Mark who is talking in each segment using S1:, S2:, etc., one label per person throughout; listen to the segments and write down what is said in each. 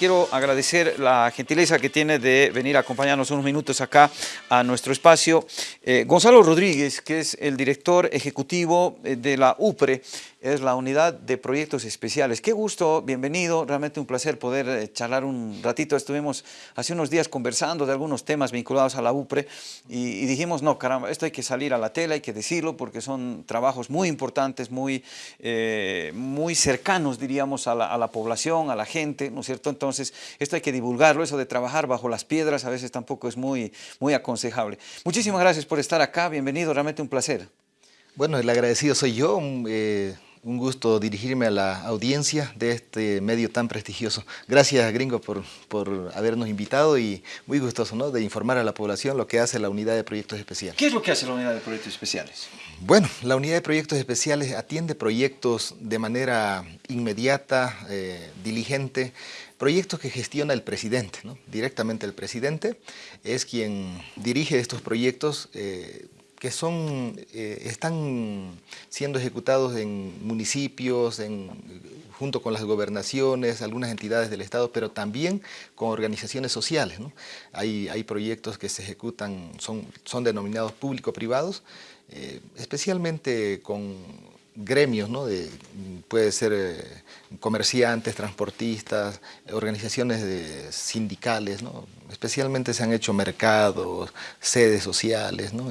S1: quiero agradecer la gentileza que tiene de venir a acompañarnos unos minutos acá a nuestro espacio. Eh, Gonzalo Rodríguez, que es el director ejecutivo eh, de la UPRE, es la Unidad de Proyectos Especiales. Qué gusto, bienvenido, realmente un placer poder eh, charlar un ratito. Estuvimos hace unos días conversando de algunos temas vinculados a la UPRE y, dijimos, no, caramba, esto hay que salir a la tela, hay que decirlo, porque son trabajos muy importantes, muy, muy cercanos, diríamos, a la, a la población, a la gente, ¿no es cierto? Entonces, esto hay que divulgarlo, eso de trabajar bajo las piedras a veces tampoco es muy, muy aconsejable. Muchísimas gracias por estar acá, bienvenido, realmente un placer.
S2: Bueno, el agradecido soy yo, eh, un gusto dirigirme a la audiencia de este medio tan prestigioso. Gracias, gringo, por, por habernos invitado y muy gustoso ¿no? de informar a la población lo que hace la Unidad de Proyectos Especiales.
S1: ¿Qué es lo que hace la Unidad de Proyectos Especiales?
S2: Bueno, la Unidad de Proyectos Especiales atiende proyectos de manera inmediata, eh, diligente, proyectos que gestiona el presidente, ¿no? directamente el presidente es quien dirige estos proyectos eh, que son, eh, están siendo ejecutados en municipios, en, junto con las gobernaciones, algunas entidades del Estado, pero también con organizaciones sociales. ¿no? Hay, hay, proyectos que se ejecutan, son, son denominados público-privados, eh, especialmente con gremios, ¿no? de, puede ser eh, comerciantes, transportistas, organizaciones de, sindicales, ¿no? especialmente se han hecho mercados, sedes sociales. ¿no?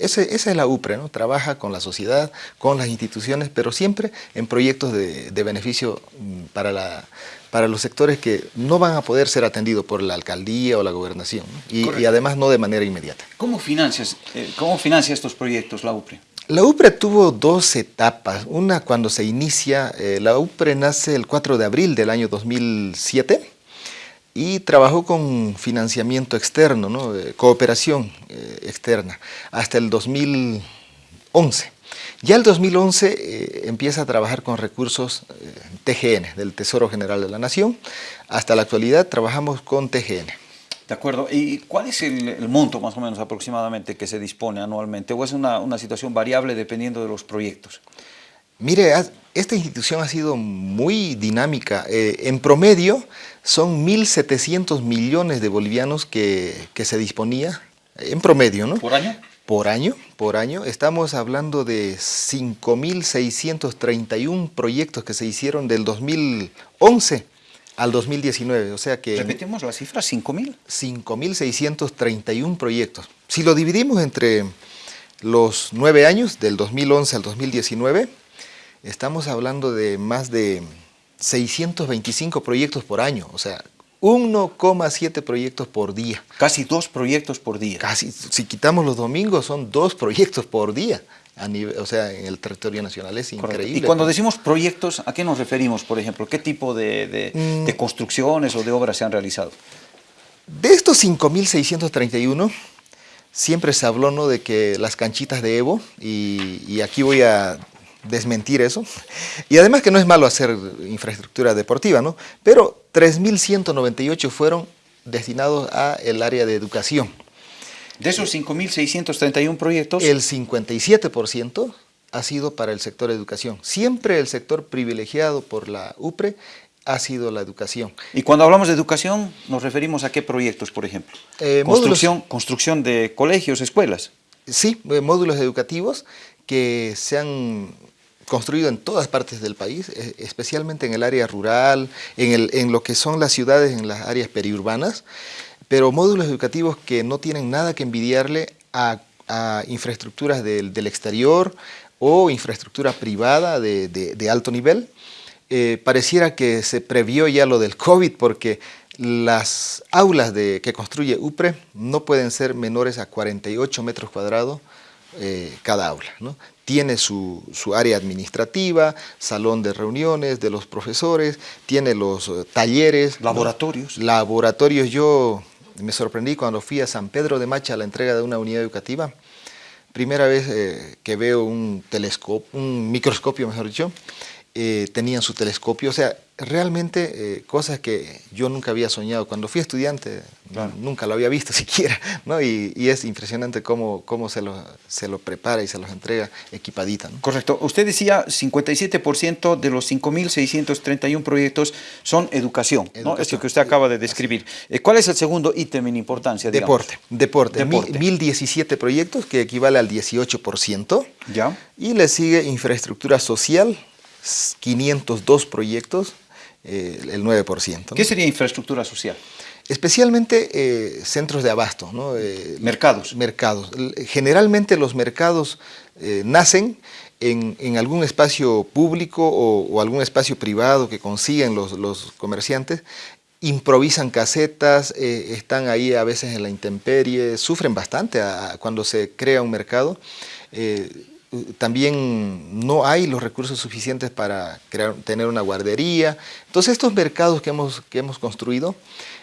S2: Ese, esa es la UPRE, ¿no? trabaja con la sociedad, con las instituciones, pero siempre en proyectos de, de beneficio mm, para, la, para los sectores que no van a poder ser atendidos por la alcaldía o la gobernación, ¿no? y, y, además no de manera inmediata.
S1: ¿Cómo, financias, eh, ¿Cómo financia estos proyectos la UPRE?
S2: La UPRE tuvo dos etapas. Una cuando se inicia, eh, la UPRE nace el 4 de abril del año 2007 y trabajó con financiamiento externo, ¿no? Cooperación eh, externa, hasta el 2011. Ya el 2011 eh, empieza a trabajar con recursos eh, TGN, del Tesoro General de la Nación. Hasta la actualidad trabajamos con TGN.
S1: De acuerdo. ¿Y cuál es el, el, monto más o menos aproximadamente que se dispone anualmente? ¿O es una, una situación variable dependiendo de los proyectos?
S2: Mire, esta institución ha sido muy dinámica. Eh, en promedio son 1.700 millones de bolivianos que, que, se disponía, en promedio, ¿no?
S1: ¿Por año?
S2: Por año, por año. Estamos hablando de 5.631 proyectos que se hicieron del 2011 al 2019, o sea que...
S1: Repetimos la cifra, 5.000.
S2: 5.631 proyectos. Si lo dividimos entre los nueve años, del 2011 al 2019, estamos hablando de más de 625 proyectos por año, o sea, 1,7 proyectos por día.
S1: Casi dos proyectos por día.
S2: Casi, si quitamos los domingos, son dos proyectos por día. A nivel, o sea, en el territorio nacional es increíble.
S1: Y cuando decimos proyectos, ¿a qué nos referimos, por ejemplo? ¿Qué tipo de, de, mm. de construcciones o de obras se han realizado?
S2: De estos 5.631, siempre se habló ¿no? de que las canchitas de Evo, y, y aquí voy a desmentir eso. Y además que no es malo hacer infraestructura deportiva, ¿no? Pero 3.198 fueron destinados al área de educación.
S1: De esos 5.631 proyectos...
S2: El 57% ha sido para el sector educación. Siempre el sector privilegiado por la UPRE ha sido la educación.
S1: Y cuando hablamos de educación, ¿nos referimos a qué proyectos, por ejemplo? Eh, construcción, módulos, construcción de colegios, escuelas.
S2: Sí, eh, módulos educativos que se han construido en todas partes del país, e, especialmente en el área rural, en, lo que son las ciudades, en las áreas periurbanas, pero módulos educativos que no tienen nada que envidiarle a, infraestructuras del, exterior o infraestructura privada de, alto nivel. Eh, pareciera que se previó ya lo del COVID porque las aulas que construye UPRE no pueden ser menores a 48 metros cuadrados eh, cada aula. ¿no? tiene su, su, área administrativa, salón de reuniones de los profesores, tiene los uh, talleres.
S1: Laboratorios.
S2: Laboratorios. Yo me sorprendí cuando fui a San Pedro de Macha a la entrega de una unidad educativa. Primera vez eh, que veo un telescopio, un microscopio, mejor dicho, eh, tenían su telescopio, o sea, realmente eh, cosas que yo nunca había soñado. Cuando fui estudiante nunca lo había visto siquiera, ¿no? Y, es impresionante cómo, cómo se, lo, se lo prepara y se los entrega equipadita.
S1: Correcto. Usted decía 57% de los 5.631 proyectos son educación, ¿no? Es lo que usted acaba de describir. Eh, ¿Cuál es el segundo ítem en importancia?
S2: Deporte. Deporte. deporte. 1.017 proyectos, que equivale al 18%.
S1: Ya.
S2: Y le sigue infraestructura social, 502 proyectos, eh, el 9%.
S1: ¿Qué sería infraestructura social?
S2: Especialmente eh, centros de abasto. ¿no?
S1: Eh, mercados.
S2: Mercados. Generalmente los mercados nacen en, algún espacio público o, algún espacio privado que consiguen los, los comerciantes, improvisan casetas, están ahí a veces en la intemperie, sufren bastante cuando se crea un mercado también no hay los recursos suficientes para crear, tener una guardería. Entonces estos mercados que hemos, que hemos construido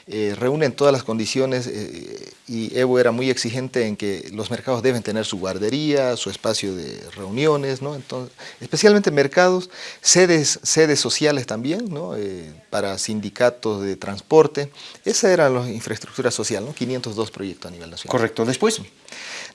S2: eh, reúnen todas las condiciones eh, y Evo era muy exigente en que los mercados deben tener su guardería, su espacio de reuniones, ¿no? Entonces, especialmente mercados, sedes, sedes sociales también, ¿no? Eh, para sindicatos de transporte. Esa era la infraestructura social, ¿no? 502 proyectos a nivel nacional.
S1: Correcto. Después.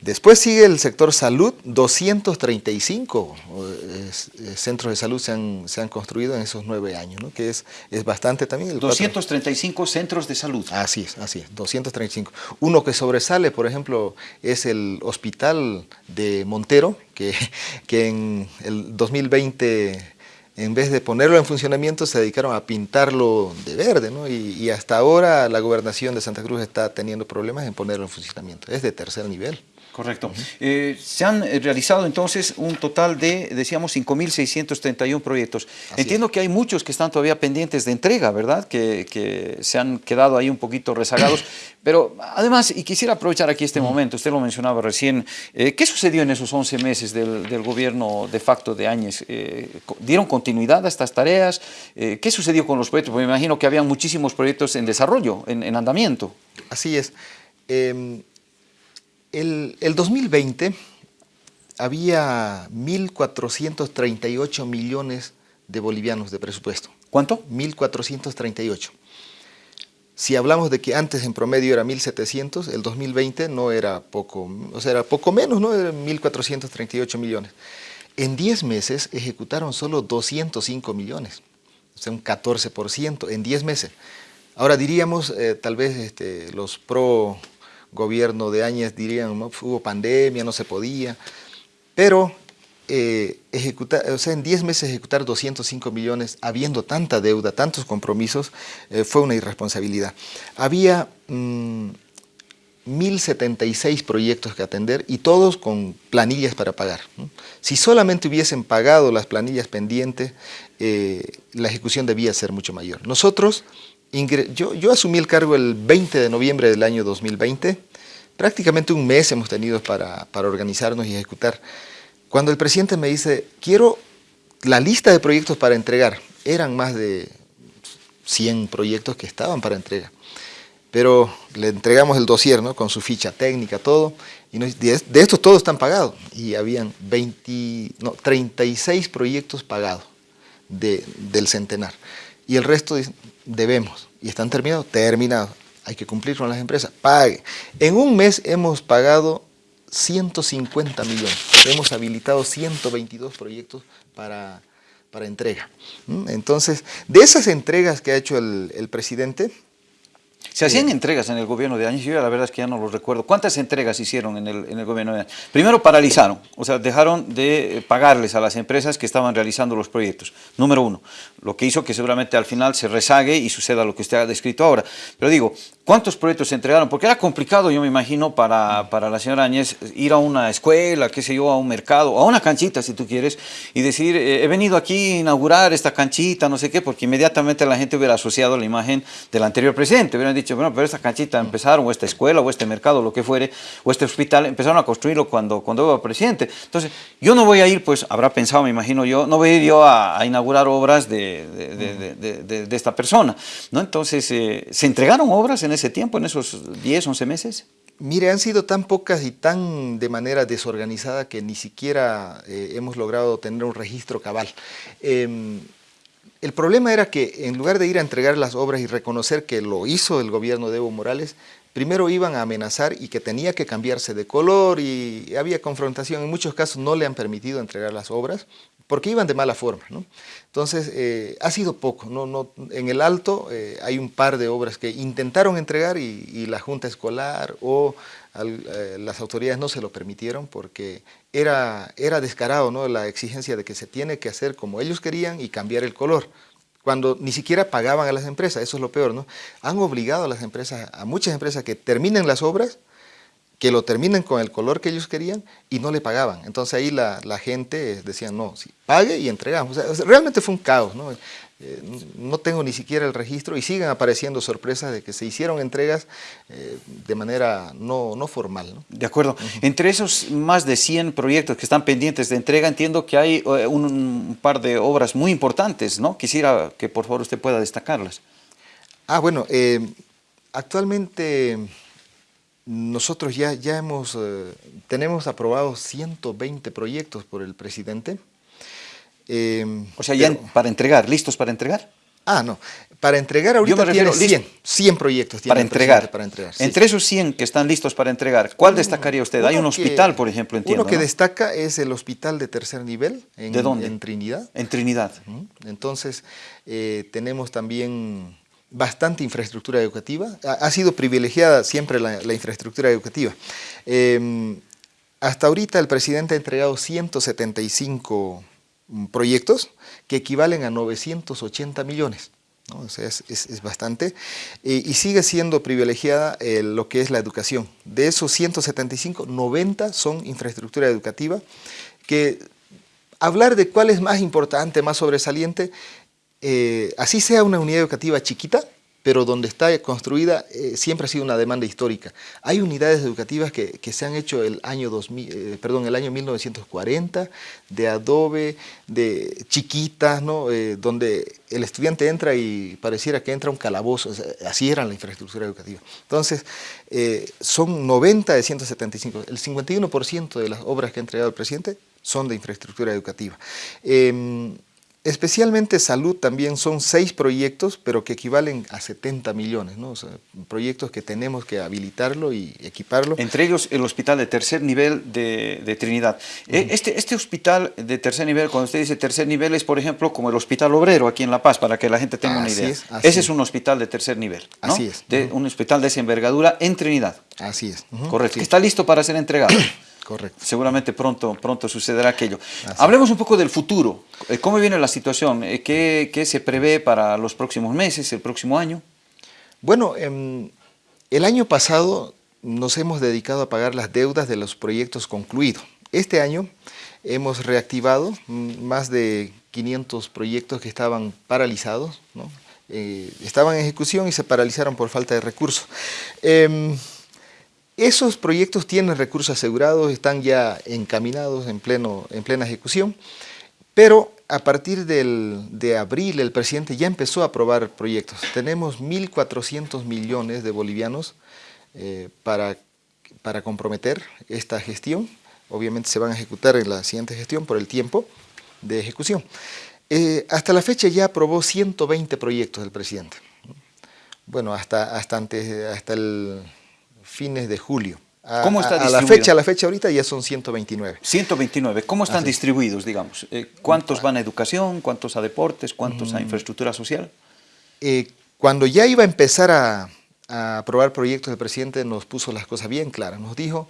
S2: Después sigue el sector salud, 235 eh, eh, centros de salud se han, se han, construido en esos nueve años, ¿no? que es, es bastante también.
S1: 235 centros de salud.
S2: Así es, así es, 235. Uno que sobresale, por ejemplo, es el hospital de Montero, que, que en el 2020 en vez de ponerlo en funcionamiento, se dedicaron a pintarlo de verde, ¿no? y, y, hasta ahora la gobernación de Santa Cruz está teniendo problemas en ponerlo en funcionamiento. Es de tercer nivel.
S1: Correcto. Eh, se han eh, realizado entonces un total de, decíamos, 5.631 proyectos. Entiendo que hay muchos que están todavía pendientes de entrega, ¿verdad? Que, se han quedado ahí un poquito rezagados. Pero además, y quisiera aprovechar aquí este momento, usted lo mencionaba recién, eh, ¿qué sucedió en esos 11 meses del, gobierno de facto de Áñez? ¿Dieron continuidad a estas tareas? ¿Qué sucedió con los proyectos? Porque me imagino que había muchísimos proyectos en desarrollo, en, en andamiento.
S2: Así es. El, 2020 había 1.438 millones de bolivianos de presupuesto.
S1: ¿Cuánto?
S2: 1.438. Si hablamos de que antes en promedio era 1.700, el 2020 no era poco, o sea, era poco menos, ¿no? Era 1.438 millones. En 10 meses ejecutaron solo 205 millones, o sea, un 14% en 10 meses. Ahora diríamos, eh, tal vez este, los pro gobierno de Áñez dirían, ¿no? hubo pandemia, no se podía, pero eh, ejecutar, o sea, en 10 meses ejecutar 205 millones, habiendo tanta deuda, tantos compromisos, eh, fue una irresponsabilidad. Había 1.076 mm, proyectos que atender y todos con planillas para pagar. Si solamente hubiesen pagado las planillas pendientes, eh, la ejecución debía ser mucho mayor. Nosotros yo, asumí el cargo el 20 de noviembre del año 2020. Prácticamente un mes hemos tenido para, organizarnos y ejecutar. Cuando el presidente me dice, quiero la lista de proyectos para entregar, eran más de 100 proyectos que estaban para entrega. Pero le entregamos el dossier, ¿no? Con su ficha técnica, todo. Y de, estos todos están pagados. Y habían 20, no, 36 proyectos pagados del centenar. Y el resto debemos. ¿Y están terminados? Terminados. Hay que cumplir con las empresas. Pague. En un mes hemos pagado 150 millones. Hemos habilitado 122 proyectos para, para entrega. ¿Mm? Entonces, de esas entregas que ha hecho el, el presidente,
S1: se hacían entregas en el gobierno de Áñez, yo la verdad es que ya no lo recuerdo. ¿Cuántas entregas hicieron en el, en el gobierno de Áñez? Primero paralizaron, o sea, dejaron de pagarles a las empresas que estaban realizando los proyectos, número uno. Lo que hizo que seguramente al final se rezague y suceda lo que usted ha descrito ahora. Pero digo, ¿cuántos proyectos se entregaron? Porque era complicado, yo me imagino, para, para la señora Áñez ir a una escuela, qué sé yo, a un mercado, a una canchita si tú quieres, y decir, eh, he venido aquí a inaugurar esta canchita, no sé qué, porque inmediatamente la gente hubiera asociado la imagen del anterior presidente, hubieran dicho, bueno, pero esta canchita empezaron, o esta escuela, o este mercado, lo que fuere, o este hospital, empezaron a construirlo cuando, cuando iba presidente. Entonces, yo no voy a ir, pues, habrá pensado, me imagino yo, no voy a ir yo a, inaugurar obras de, de, esta persona, ¿no? Entonces, eh, ¿se entregaron obras en ese tiempo, en esos 10, 11 meses?
S2: Mire, han sido tan pocas y tan de manera desorganizada que ni siquiera eh, hemos logrado tener un registro cabal. Em, el problema era que en lugar de ir a entregar las obras y reconocer que lo hizo el gobierno de Evo Morales, primero iban a amenazar y que tenía que cambiarse de color y había confrontación. En muchos casos no le han permitido entregar las obras porque iban de mala forma. Entonces, eh, ha sido poco. ¿no? No, en el Alto eh, hay un par de obras que intentaron entregar y, la Junta Escolar o eh, las autoridades no se lo permitieron porque era, era descarado ¿no? la exigencia de que se tiene que hacer como ellos querían y cambiar el color cuando ni siquiera pagaban a las empresas, eso es lo peor, ¿no? Han obligado a las empresas, a muchas empresas que terminen las obras que lo terminen con el color que ellos querían y no le pagaban. Entonces ahí la, gente decía, no, pague y entregamos. realmente fue un caos, ¿no? Eh, no tengo ni siquiera el registro y siguen apareciendo sorpresas de que se hicieron entregas eh, de manera no, no formal. ¿no?
S1: De acuerdo. Entre esos más de 100 proyectos que están pendientes de entrega, entiendo que hay eh, un, par de obras muy importantes, ¿no? Quisiera que por favor usted pueda destacarlas.
S2: Ah, bueno, actualmente nosotros ya, ya hemos, tenemos aprobados 120 proyectos por el presidente.
S1: Em, o sea, ya para entregar, ¿listos para entregar?
S2: Ah, no. Para entregar ahorita tiene 100, 100 proyectos.
S1: para entregar. Para entregar Entre esos 100 que están listos para entregar, ¿cuál destacaría usted? Hay un hospital, por ejemplo, entiendo.
S2: Uno que destaca es el hospital de tercer nivel. En,
S1: ¿De dónde?
S2: En Trinidad.
S1: En Trinidad.
S2: Entonces, eh, tenemos también bastante infraestructura educativa. Ha, sido privilegiada siempre la, infraestructura educativa. Em, hasta ahorita el presidente ha entregado 175 mm, proyectos que equivalen a 980 millones. es, bastante. y sigue siendo privilegiada eh, lo que es la educación. De esos 175, 90 son infraestructura educativa, que hablar de cuál es más importante, más sobresaliente, eh, así sea una unidad educativa chiquita, pero donde está construida eh, siempre ha sido una demanda histórica. Hay unidades educativas que, se han hecho el año, 2000, eh, perdón, el año 1940, de adobe, de chiquitas, ¿no? donde el estudiante entra y pareciera que entra un calabozo, así era la infraestructura educativa. Entonces, son 90 de 175, el 51% de las obras que ha entregado el presidente son de infraestructura educativa. Especialmente salud también son seis proyectos, pero que equivalen a 70 millones, ¿no? proyectos que tenemos que habilitarlo y equiparlo.
S1: Entre ellos el hospital de tercer nivel de, Trinidad. E, este, este hospital de tercer nivel, cuando usted dice tercer nivel, es por ejemplo como el hospital obrero aquí en La Paz, para que la gente tenga una idea. Ese es. un hospital de tercer nivel, ¿no?
S2: Así es.
S1: De, Un hospital de esa envergadura en Trinidad.
S2: Así es.
S1: Correcto. está listo para ser entregado.
S2: Correcto.
S1: Seguramente pronto, pronto sucederá aquello. Hablemos un poco del futuro. Eh, ¿Cómo viene la situación? Eh, ¿Qué, se prevé para los próximos meses, el próximo año?
S2: Bueno, em, el año pasado nos hemos dedicado a pagar las deudas de los proyectos concluidos. Este año hemos reactivado más de 500 proyectos que estaban paralizados, eh, estaban en ejecución y se paralizaron por falta de recursos. Em, esos proyectos tienen recursos asegurados, están ya encaminados en, pleno, en plena ejecución, pero a partir de abril el presidente ya empezó a aprobar proyectos. Tenemos 1.400 millones de bolivianos eh, para, para comprometer esta gestión. Obviamente se van a ejecutar en la siguiente gestión por el tiempo de ejecución. Eh, hasta la fecha ya aprobó 120 proyectos el presidente. Bueno, hasta, hasta, antes, hasta el fines de julio.
S1: A, ¿Cómo está
S2: a, la fecha, a la fecha ahorita ya son 129.
S1: 129. ¿Cómo están distribuidos, digamos? Eh, ¿Cuántos van a educación? ¿Cuántos a deportes? ¿Cuántos a mm. infraestructura social?
S2: Eh, cuando ya iba a empezar a, aprobar proyectos, el presidente nos puso las cosas bien claras. Nos dijo,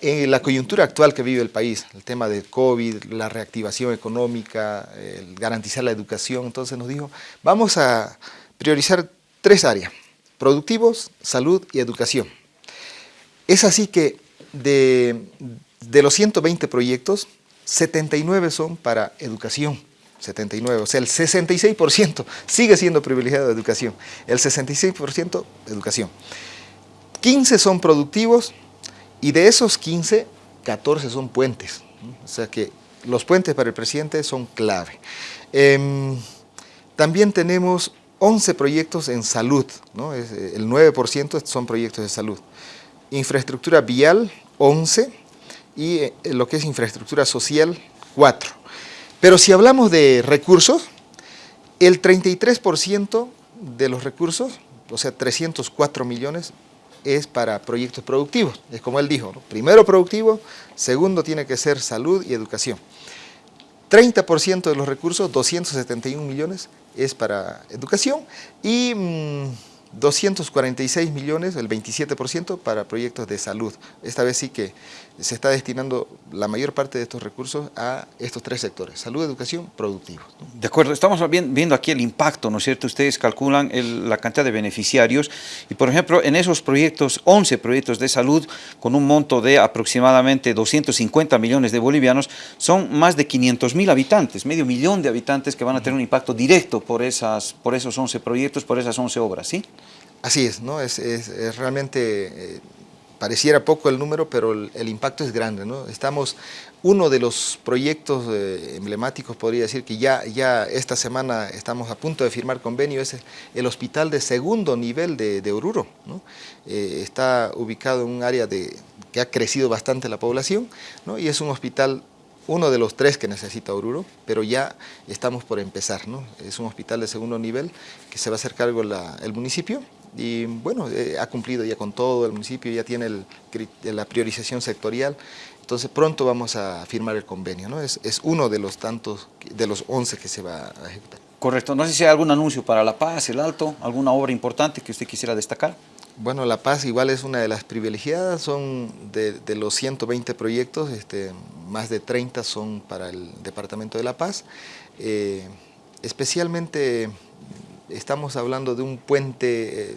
S2: en la coyuntura actual que vive el país, el tema de COVID, la reactivación económica, el garantizar la educación, entonces nos dijo, vamos a priorizar tres áreas, productivos, salud y educación. Es así que de, los 120 proyectos, 79 son para educación. 79, o sea, el 66% sigue siendo privilegiado de educación. El 66% educación. 15 son productivos y de esos 15, 14 son puentes. O sea que los puentes para el presidente son clave. Em, también tenemos 11 proyectos en salud, ¿no? el 9% son proyectos de salud. Infraestructura vial 11 y eh, lo que es infraestructura social 4. Pero si hablamos de recursos, el 33% de los recursos, o sea 304 millones, es para proyectos productivos. Es como él dijo, primero productivo, segundo tiene que ser salud y educación. 30% de los recursos, 271 millones, es para educación y... Mm, 246 millones, el 27% para proyectos de salud. Esta vez sí que se está destinando la mayor parte de estos recursos a estos tres sectores, salud, educación, productivo.
S1: De acuerdo, estamos viendo aquí el impacto, ¿no es cierto? Ustedes calculan la cantidad de beneficiarios y, por ejemplo, en esos proyectos, 11 proyectos de salud con un monto de aproximadamente 250 millones de bolivianos, son más de 500 mil habitantes, medio millón de habitantes que van a tener un impacto directo por, esas, por esos 11 proyectos, por esas 11 obras, ¿sí?
S2: Así es, ¿no? Es, realmente, eh, pareciera poco el número, pero el, impacto es grande, ¿no? Estamos, uno de los proyectos eh, emblemáticos, podría decir, que ya, ya esta semana estamos a punto de firmar convenio, es el hospital de segundo nivel de, Oruro, ¿no? Eh, está ubicado en un área de, que ha crecido bastante la población, ¿no? Y es un hospital uno de los tres que necesita Oruro, pero ya estamos por empezar, ¿no? Es un hospital de segundo nivel que se va a hacer cargo el municipio y bueno, eh, ha cumplido ya con todo, el municipio ya tiene la priorización sectorial, entonces pronto vamos a firmar el convenio, ¿no? Es, uno de los tantos, de los 11 que se va a ejecutar.
S1: Correcto, no sé si hay algún anuncio para La Paz, El Alto, alguna obra importante que usted quisiera destacar.
S2: Bueno, La Paz igual es una de las privilegiadas, son de, los 120 proyectos, este, más de 30 son para el Departamento de La Paz, eh, especialmente estamos hablando de un puente, eh,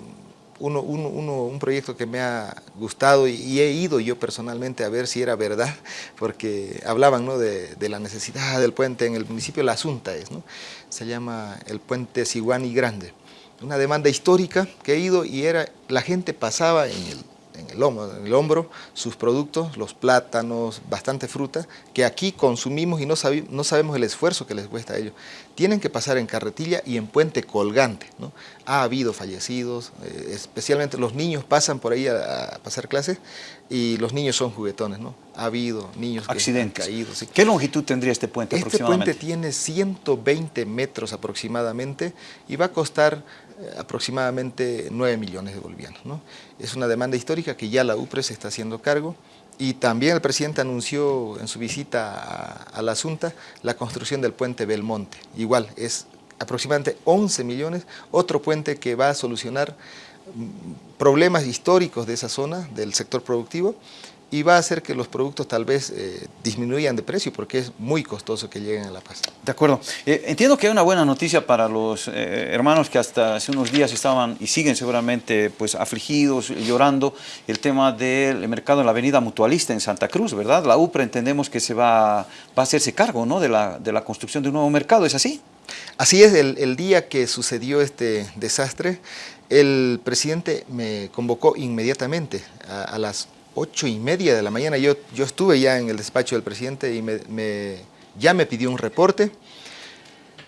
S2: uno, un proyecto que me ha gustado y, he ido yo personalmente a ver si era verdad, porque hablaban de, la necesidad del puente en el municipio La Asunta, es, ¿no? se llama el puente Siguani Grande. Una demanda histórica que he ido y era la gente pasaba en el en el, hombro, en el hombro sus productos, los plátanos, bastante fruta, que aquí consumimos y no, no sabemos el esfuerzo que les cuesta a ellos. Tienen que pasar en carretilla y en puente colgante. ¿no? Ha habido fallecidos, eh, especialmente los niños pasan por ahí a, pasar clases y los niños son juguetones. ¿no? Ha habido niños
S1: Accidentes.
S2: que han caído.
S1: ¿Qué longitud tendría este puente
S2: Este puente tiene 120 metros aproximadamente y va a costar aproximadamente 9 millones de bolivianos. ¿no? Es una demanda histórica que ya la UPRE se está haciendo cargo y también el presidente anunció en su visita a, la Asunta la construcción del puente Belmonte. Igual, es aproximadamente 11 millones, otro puente que va a solucionar mm, problemas históricos de esa zona, del sector productivo, y va a hacer que los productos tal vez eh, disminuyan de precio porque es muy costoso que lleguen a La Paz.
S1: De acuerdo. Eh, entiendo que hay una buena noticia para los eh, hermanos que hasta hace unos días estaban y siguen seguramente pues afligidos, llorando, el tema del mercado en la avenida Mutualista en Santa Cruz, ¿verdad? La UPRA entendemos que se va, va a hacerse cargo ¿no? de, la, de la construcción de un nuevo mercado, ¿es así?
S2: Así es, el, día que sucedió este desastre, el presidente me convocó inmediatamente a, a las ocho y media de la mañana, yo, yo estuve ya en el despacho del presidente y me, ya me pidió un reporte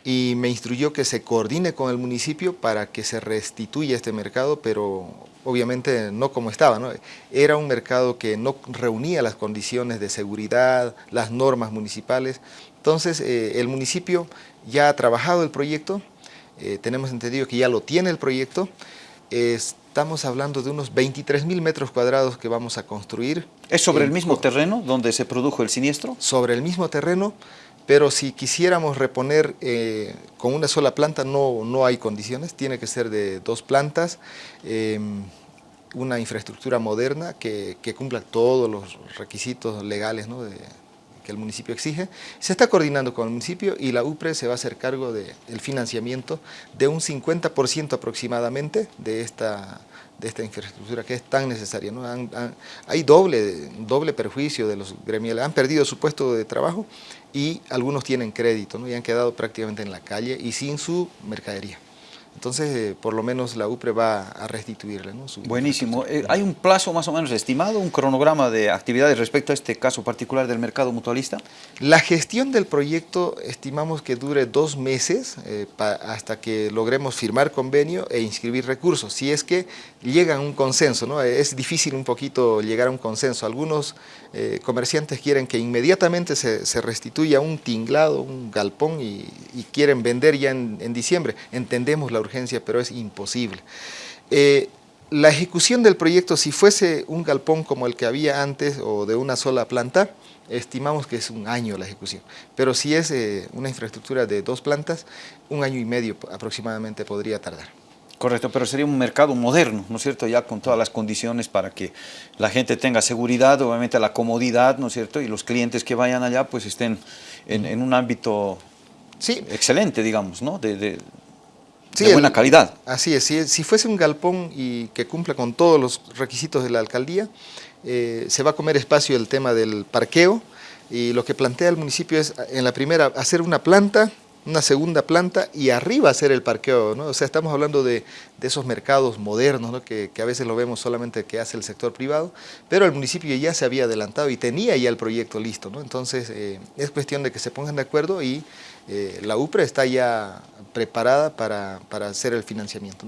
S2: y me instruyó que se coordine con el municipio para que se restituya este mercado, pero obviamente no como estaba. ¿no? Era un mercado que no reunía las condiciones de seguridad, las normas municipales. Entonces eh, el municipio ya ha trabajado el proyecto, eh, tenemos entendido que ya lo tiene el proyecto, estamos hablando de unos 23 mil metros cuadrados que vamos a construir.
S1: ¿Es sobre el mismo terreno donde se produjo el siniestro?
S2: Sobre el mismo terreno, pero si quisiéramos reponer eh, con una sola planta no, no hay condiciones, tiene que ser de dos plantas, em, una infraestructura moderna que, que, cumpla todos los requisitos legales ¿no? de, que el municipio exige. Se está coordinando con el municipio y la UPRE se va a hacer cargo del financiamiento de un 50% aproximadamente de esta, de esta infraestructura que es tan necesaria. ¿no? hay doble, doble perjuicio de los gremiales, han perdido su puesto de trabajo y algunos tienen crédito ¿no? y han quedado prácticamente en la calle y sin su mercadería. Entonces, eh, por lo menos la UPRE va a restituirle. ¿no?
S1: Buenísimo. Eh, ¿Hay un plazo más o menos estimado, un cronograma de actividades respecto a este caso particular del mercado mutualista?
S2: La gestión del proyecto estimamos que dure dos meses eh, hasta que logremos firmar convenio e inscribir recursos, si es que llegan a un consenso. ¿no? Es difícil un poquito llegar a un consenso. Algunos comerciantes quieren que inmediatamente se, restituya un tinglado, un galpón y, quieren vender ya en, en diciembre. Entendemos la urgencia, pero es imposible. Eh, la ejecución del proyecto, si fuese un galpón como el que había antes o de una sola planta, estimamos que es un año la ejecución. Pero si es eh, una infraestructura de dos plantas, un año y medio aproximadamente podría tardar.
S1: Correcto, pero sería un mercado moderno, ¿no es cierto? Ya con todas las condiciones para que la gente tenga seguridad, obviamente la comodidad, ¿no es cierto? Y los clientes que vayan allá pues estén en, un ámbito sí. excelente, digamos, ¿no? de, de buena calidad.
S2: Así es, si, fuese un galpón y que cumpla con todos los requisitos de la alcaldía, eh, se va a comer espacio el tema del parqueo y lo que plantea el municipio es en la primera hacer una planta, una segunda planta y arriba hacer el parqueo, ¿no? O sea, estamos hablando de, esos mercados modernos, que, a veces lo vemos solamente que hace el sector privado, pero el municipio ya se había adelantado y tenía ya el proyecto listo, ¿no? Entonces, eh, es cuestión de que se pongan de acuerdo y eh, la UPRE está ya preparada para, hacer el financiamiento.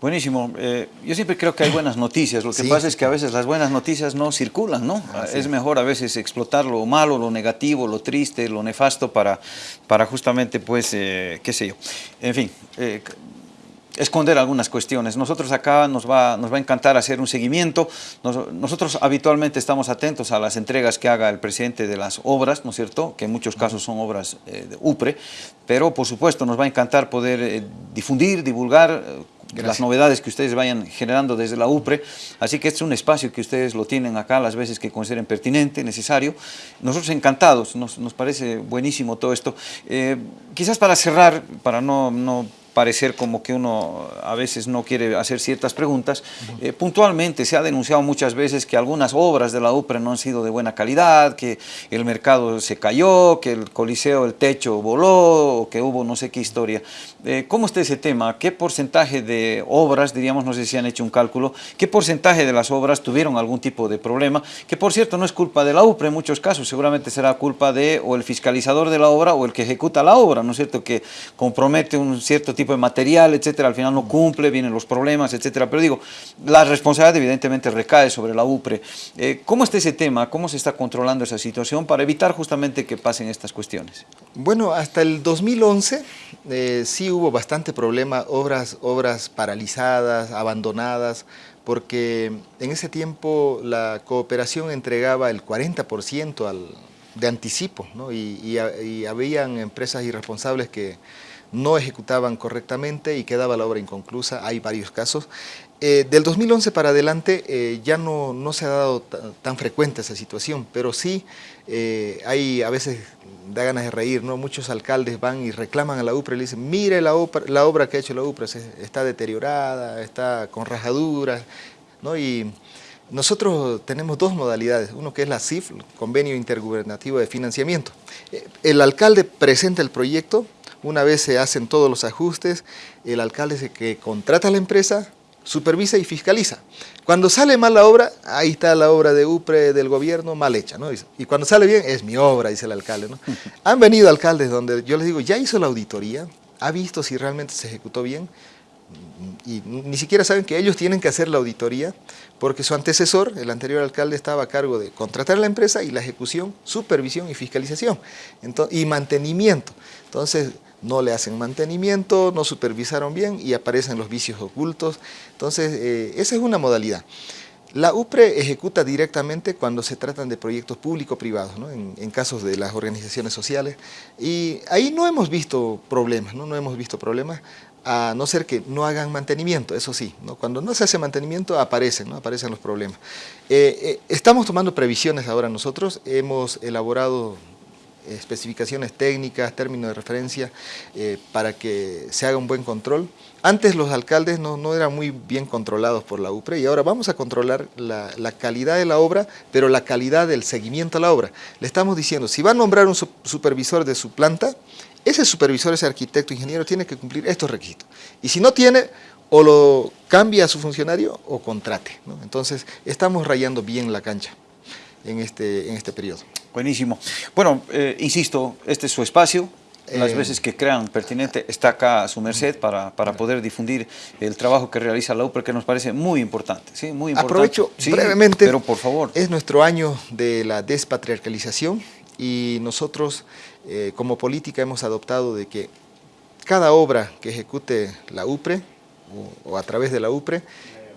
S1: Buenísimo. Eh, yo siempre creo que hay buenas noticias. Lo que pasa es que a veces las buenas noticias no circulan, ¿no? es mejor a veces explotar lo malo, lo negativo, lo triste, lo nefasto para, para justamente, pues, eh, qué sé yo. En fin, esconder algunas cuestiones. Nosotros acá nos va, nos va a encantar hacer un seguimiento. nosotros habitualmente estamos atentos a las entregas que haga el presidente de las obras, ¿no es cierto? Que en muchos casos son obras eh, de UPRE, pero por supuesto nos va a encantar poder eh, difundir, divulgar eh, las novedades que ustedes vayan generando desde la UPRE, así que este es un espacio que ustedes lo tienen acá las veces que consideren pertinente, necesario. Nosotros encantados, nos, nos parece buenísimo todo esto. quizás para cerrar, para no, no parecer como que uno a veces no quiere hacer ciertas preguntas. Eh, puntualmente se ha denunciado muchas veces que algunas obras de la UPRE no han sido de buena calidad, que el mercado se cayó, que el coliseo, el techo voló, o que hubo no sé qué historia. Eh, ¿Cómo está ese tema? ¿Qué porcentaje de obras, diríamos, no sé si han hecho un cálculo, qué porcentaje de las obras tuvieron algún tipo de problema? Que por cierto no es culpa de la UPRE en muchos casos, seguramente será culpa de o el fiscalizador de la obra o el que ejecuta la obra, ¿no es cierto? Que compromete un cierto tipo de material, etcétera, al final no cumple, vienen los problemas, etcétera. Pero digo, la responsabilidad evidentemente recae sobre la UPRE. Eh, ¿Cómo está ese tema? ¿Cómo se está controlando esa situación para evitar justamente que pasen estas cuestiones?
S2: Bueno, hasta el 2011 eh, sí hubo bastante problema, obras, obras paralizadas, abandonadas, porque en ese tiempo la cooperación entregaba el 40% al, de anticipo, ¿no? y, y, y habían empresas irresponsables que no ejecutaban correctamente y quedaba la obra inconclusa, hay varios casos. Eh, del 2011 para adelante eh, ya no, se ha dado tan frecuente esa situación, pero sí eh, hay a veces da ganas de reír, ¿no? Muchos alcaldes van y reclaman a la UPRA y le dicen, mire la, la obra que ha hecho la UPRA, está deteriorada, está con rajaduras, ¿no? Y nosotros tenemos dos modalidades, uno que es la CIF, Convenio Intergubernativo de Financiamiento. El alcalde presenta el proyecto, una vez se hacen todos los ajustes, el alcalde es el que contrata a la empresa, supervisa y fiscaliza. Cuando sale mal la obra, ahí está la obra de UPRE del gobierno mal hecha, ¿no? Y cuando sale bien, es mi obra, dice el alcalde, ¿no? Han venido alcaldes donde yo les digo, ¿ya hizo la auditoría? ¿Ha visto si realmente se ejecutó bien? y ni siquiera saben que ellos tienen que hacer la auditoría porque su antecesor, el anterior alcalde, estaba a cargo de contratar a la empresa y la ejecución, supervisión y fiscalización y mantenimiento. Entonces, no le hacen mantenimiento, no supervisaron bien y aparecen los vicios ocultos. Entonces, eh, esa es una modalidad. La UPRE ejecuta directamente cuando se tratan de proyectos público-privados, en, casos de las organizaciones sociales, y ahí no hemos visto problemas, no, no hemos visto problemas, a no ser que no hagan mantenimiento, eso sí, cuando no se hace mantenimiento aparecen, ¿no? aparecen los problemas. Eh, eh, estamos tomando previsiones ahora nosotros, hemos elaborado especificaciones técnicas, términos de referencia, eh, para que se haga un buen control. Antes los alcaldes no, no, eran muy bien controlados por la UPRE y ahora vamos a controlar la, la, calidad de la obra, pero la calidad del seguimiento a la obra. Le estamos diciendo, si va a nombrar un supervisor de su planta, ese supervisor, ese arquitecto, ingeniero, tiene que cumplir estos requisitos. Y si no tiene, o lo cambia a su funcionario o contrate. Entonces, estamos rayando bien la cancha en este, en este periodo.
S1: Buenísimo. Bueno, eh, insisto, este es su espacio, las
S2: Eh,
S1: veces que crean pertinente, está acá a su merced para, para poder difundir el trabajo que realiza la UPRE, que nos parece muy importante, ¿sí? Muy importante.
S2: Aprovecho
S1: Sí,
S2: brevemente.
S1: Pero por favor.
S2: Es nuestro año de la despatriarcalización y nosotros eh, como política hemos adoptado de que cada obra que ejecute la UPRE o, o a través de la UPRE,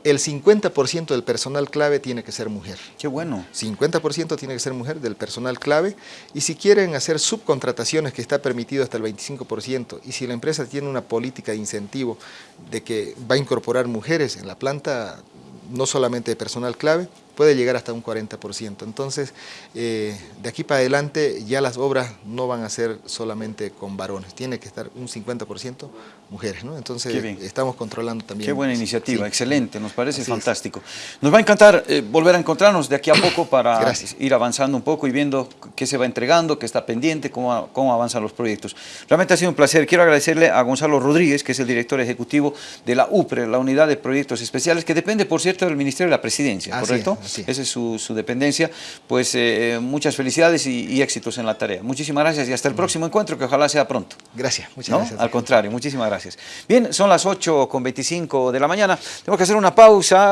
S2: el 50% del personal clave tiene que ser mujer.
S1: Qué bueno.
S2: 50% tiene que ser mujer del personal clave y si quieren hacer subcontrataciones que está permitido hasta el 25% y si la empresa tiene una política de incentivo de que va a incorporar mujeres en la planta, no solamente de personal clave, puede llegar hasta un 40%. Entonces, eh, de aquí para adelante ya las obras no van a ser solamente con varones, tiene que estar un 50% mujeres, ¿no? Entonces, estamos controlando también.
S1: Qué buena iniciativa,
S2: Sí.
S1: excelente, nos parece
S2: Así es.
S1: fantástico. Nos va a encantar eh, volver a encontrarnos de aquí a poco para
S2: Gracias.
S1: ir avanzando un poco y viendo qué se va entregando, qué está pendiente, cómo, cómo avanzan los proyectos. Realmente ha sido un placer. Quiero agradecerle a Gonzalo Rodríguez, que es el director ejecutivo de la UPRE, la Unidad de Proyectos Especiales, que depende, por cierto, del Ministerio de la Presidencia,
S2: Así
S1: ¿correcto?
S2: es.
S1: Esa es su, su dependencia. Pues eh, muchas felicidades y, y éxitos en la tarea. Muchísimas gracias y hasta el próximo encuentro, que ojalá sea pronto.
S2: Gracias, muchas
S1: ¿no?
S2: gracias.
S1: Al contrario, muchísimas gracias. Bien, son las 8 con 25 de la mañana. Tengo que hacer una pausa.